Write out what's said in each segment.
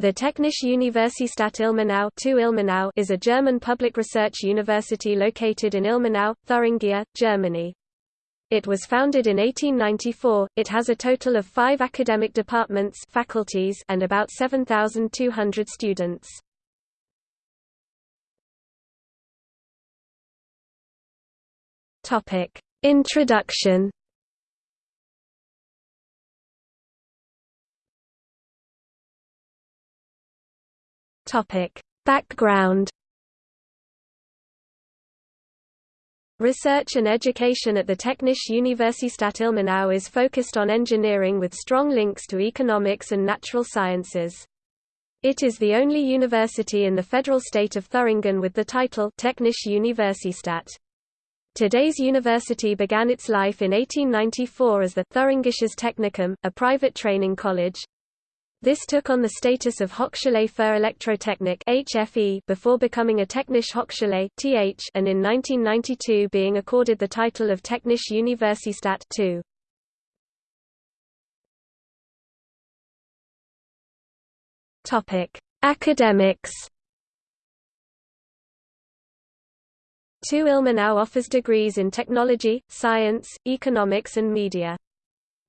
The Technische Universität Ilmenau, Ilmenau is a German public research university located in Ilmenau, Thuringia, Germany. It was founded in 1894. It has a total of five academic departments faculties and about 7,200 students. Topic: Introduction Topic: Background Research and education at the Technische Universität Ilmenau is focused on engineering with strong links to economics and natural sciences. It is the only university in the federal state of Thuringen with the title Technische Universität. Today's university began its life in 1894 as the Thuringisches Technikum, a private training college, this took on the status of Hochschule für Elektrotechnik HFE before becoming a Technische Hochschule TH and in 1992 being accorded the title of Technische Universität II. Topic: Academics. TU Ilmenau offers degrees in technology, science, economics and media.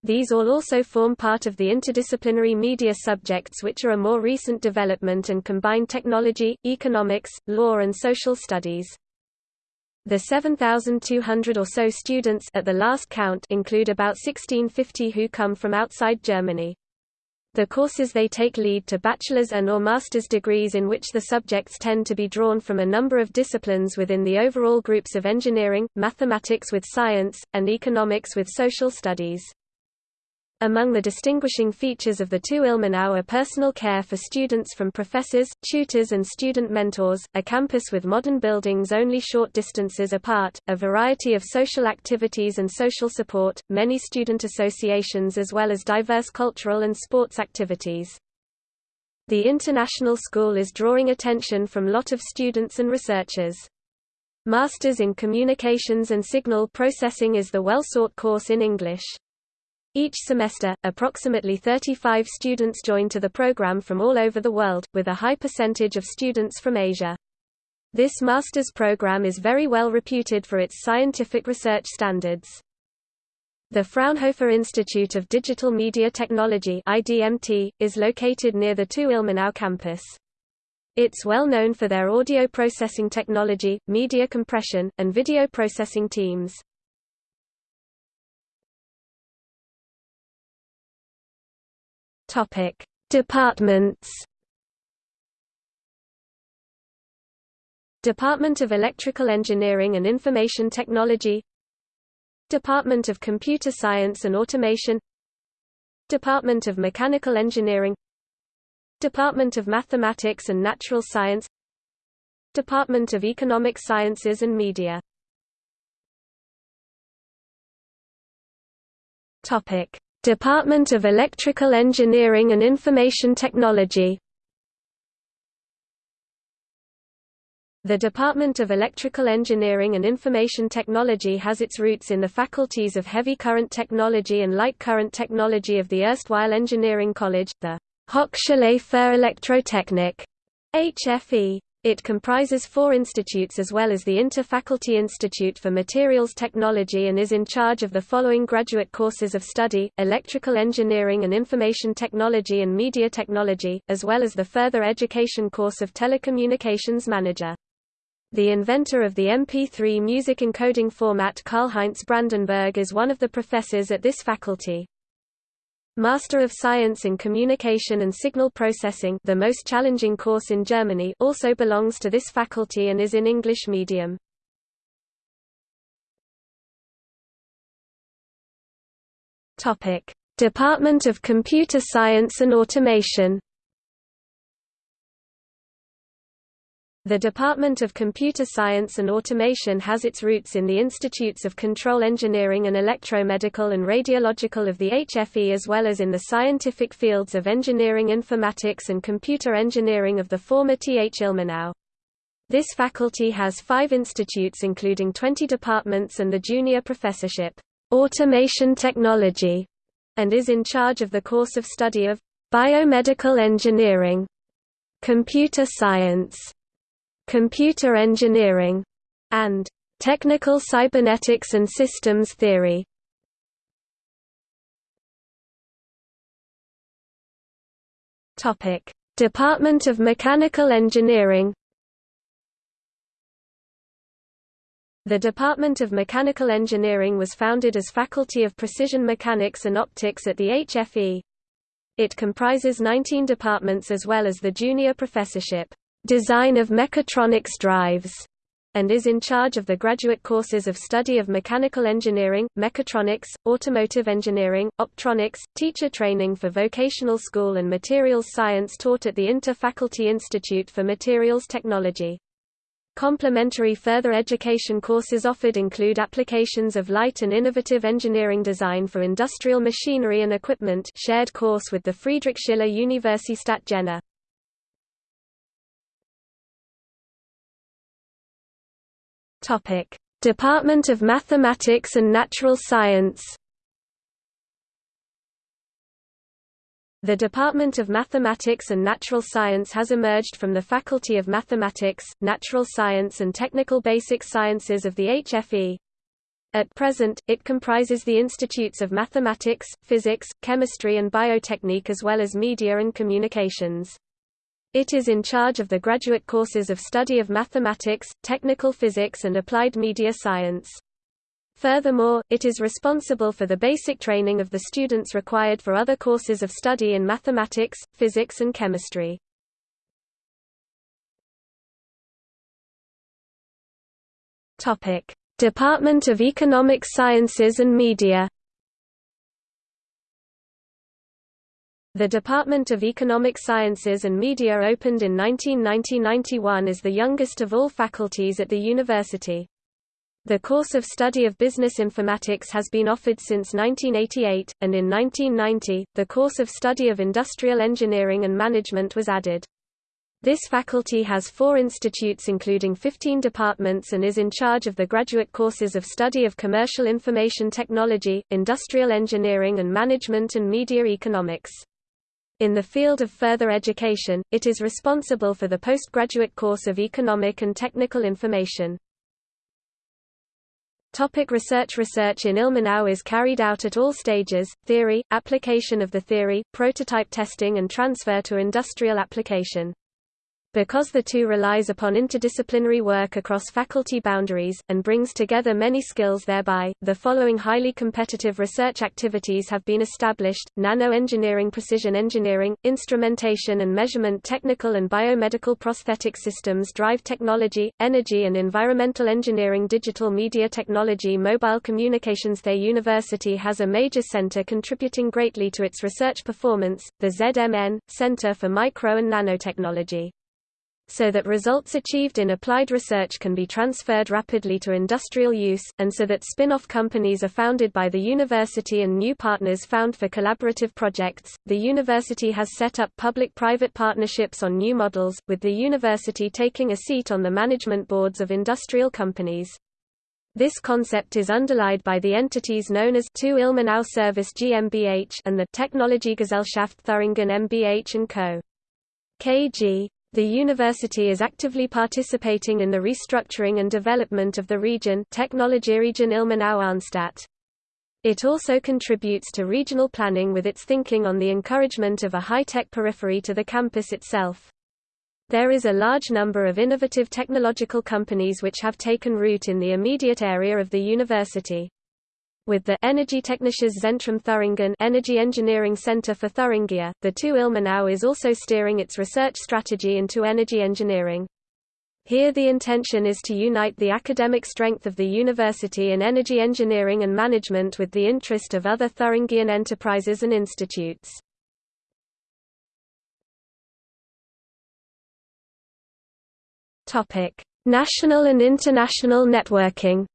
These all also form part of the interdisciplinary media subjects which are a more recent development and combine technology, economics, law and social studies. The 7,200 or so students at the last count include about 1650 who come from outside Germany. The courses they take lead to bachelor's and or master's degrees in which the subjects tend to be drawn from a number of disciplines within the overall groups of engineering, mathematics with science, and economics with social studies. Among the distinguishing features of the TU Ilmenau are personal care for students from professors, tutors and student mentors, a campus with modern buildings only short distances apart, a variety of social activities and social support, many student associations as well as diverse cultural and sports activities. The international school is drawing attention from lot of students and researchers. Masters in Communications and Signal Processing is the well-sought course in English. Each semester, approximately 35 students join to the program from all over the world, with a high percentage of students from Asia. This master's program is very well reputed for its scientific research standards. The Fraunhofer Institute of Digital Media Technology IDMT, is located near the TU Ilmenau campus. It's well known for their audio processing technology, media compression, and video processing teams. Topic: Departments. Department of Electrical Engineering and Information Technology Department of Computer Science and Automation Department of Mechanical Engineering Department of Mathematics and Natural Science Department of Economic Sciences and Media Topic Department of Electrical Engineering and Information Technology The Department of Electrical Engineering and Information Technology has its roots in the faculties of Heavy Current Technology and Light Current Technology of the erstwhile Engineering College, the Hochschule für Elektrotechnik HFE. It comprises four institutes as well as the Inter-Faculty Institute for Materials Technology and is in charge of the following graduate courses of study, Electrical Engineering and Information Technology and Media Technology, as well as the further education course of Telecommunications Manager. The inventor of the MP3 music encoding format Karl-Heinz Brandenburg is one of the professors at this faculty. Master of Science in Communication and Signal Processing the most challenging course in Germany also belongs to this faculty and is in English medium. Department of Computer Science and Automation The Department of Computer Science and Automation has its roots in the Institutes of Control Engineering and Electromedical and Radiological of the HFE as well as in the scientific fields of engineering informatics and computer engineering of the former TH Ilmenau. This faculty has five institutes including 20 departments and the junior professorship, Automation Technology, and is in charge of the course of study of biomedical engineering computer science, computer engineering, and technical cybernetics and systems theory. Topic: Department of Mechanical Engineering The Department of Mechanical Engineering was founded as Faculty of Precision Mechanics and Optics at the HFE. It comprises 19 departments as well as the junior professorship, Design of Mechatronics Drives, and is in charge of the graduate courses of study of mechanical engineering, mechatronics, automotive engineering, optronics, teacher training for vocational school and materials science taught at the Inter-Faculty Institute for Materials Technology. Complementary further education courses offered include applications of light and innovative engineering design for industrial machinery and equipment shared course with the Friedrich Schiller Universität Jena. Topic: Department of Mathematics and Natural Science The Department of Mathematics and Natural Science has emerged from the Faculty of Mathematics, Natural Science and Technical Basic Sciences of the HFE. At present, it comprises the institutes of mathematics, physics, chemistry and biotechnique as well as media and communications. It is in charge of the graduate courses of study of mathematics, technical physics and applied media science. Furthermore, it is responsible for the basic training of the students required for other courses of study in mathematics, physics and chemistry. Department of Economic Sciences and Media. The Department of Economic Sciences and Media opened in 1990–91 as the youngest of all faculties at the university. The course of study of business informatics has been offered since 1988, and in 1990, the course of study of industrial engineering and management was added. This faculty has four institutes including 15 departments and is in charge of the graduate courses of study of commercial information technology, industrial engineering and management and media economics. In the field of further education, it is responsible for the postgraduate course of economic and technical information. Topic research Research in Ilmenau is carried out at all stages, theory, application of the theory, prototype testing and transfer to industrial application. Because the TU relies upon interdisciplinary work across faculty boundaries, and brings together many skills thereby, the following highly competitive research activities have been established, nano-engineering precision engineering, instrumentation and measurement technical and biomedical prosthetic systems drive technology, energy and environmental engineering digital media technology mobile communications. The university has a major center contributing greatly to its research performance, the ZMN, Center for Micro and Nanotechnology so that results achieved in applied research can be transferred rapidly to industrial use, and so that spin-off companies are founded by the university and new partners found for collaborative projects. The university has set up public-private partnerships on new models, with the university taking a seat on the management boards of industrial companies. This concept is underlied by the entities known as TU Ilmenau Service GmbH and the Technologiegesellschaft Thüringen MBH & Co. KG. The university is actively participating in the restructuring and development of the region Technologieregion Ilmenau-Arnstadt. It also contributes to regional planning with its thinking on the encouragement of a high-tech periphery to the campus itself. There is a large number of innovative technological companies which have taken root in the immediate area of the university with the Energietechnisches Zentrum Thüringen Energy Engineering Center for Thuringia, the TU Ilmenau is also steering its research strategy into energy engineering. Here the intention is to unite the academic strength of the university in energy engineering and management with the interest of other Thuringian enterprises and institutes. National and international networking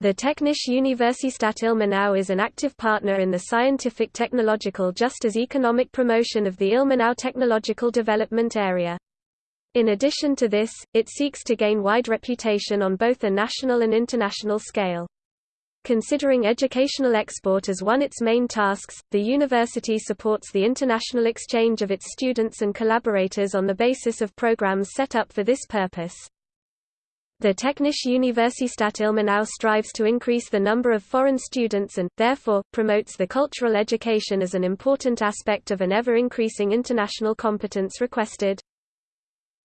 The Technische Universität Ilmenau is an active partner in the scientific technological just as economic promotion of the Ilmenau technological development area. In addition to this, it seeks to gain wide reputation on both a national and international scale. Considering educational export as one its main tasks, the university supports the international exchange of its students and collaborators on the basis of programs set up for this purpose. The Technische Universität Ilmenau strives to increase the number of foreign students and, therefore, promotes the cultural education as an important aspect of an ever-increasing international competence requested.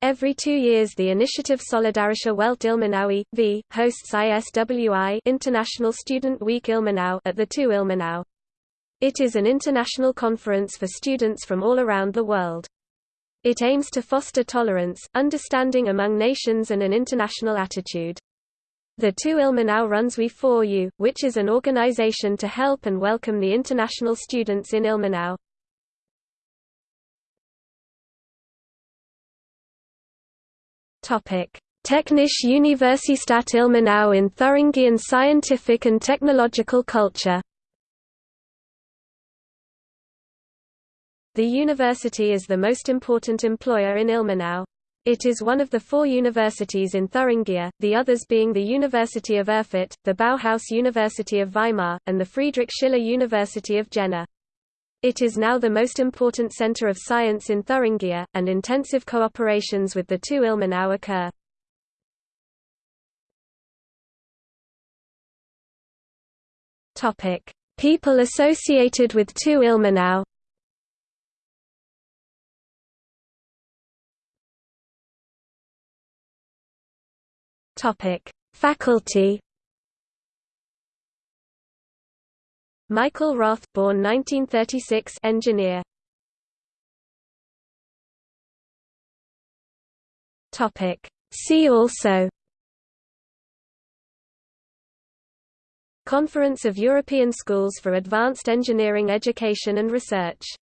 Every two years the initiative Solidarische Welt Ilmenau v. hosts ISWI International Student Week Ilmenau at the TU Ilmenau. It is an international conference for students from all around the world. It aims to foster tolerance, understanding among nations and an international attitude. The TU Ilmenau runs We For You, which is an organization to help and welcome the international students in Ilmenau. Technische Universität Ilmenau in Thuringian scientific and technological culture. The university is the most important employer in Ilmenau. It is one of the four universities in Thuringia, the others being the University of Erfurt, the Bauhaus University of Weimar, and the Friedrich Schiller University of Jena. It is now the most important center of science in Thuringia, and intensive cooperations with the TU Ilmenau occur. People associated with TU Ilmenau. Topic: Faculty Michael Roth born 1936 engineer. Topic. See also Conference of European Schools for Advanced Engineering Education and Research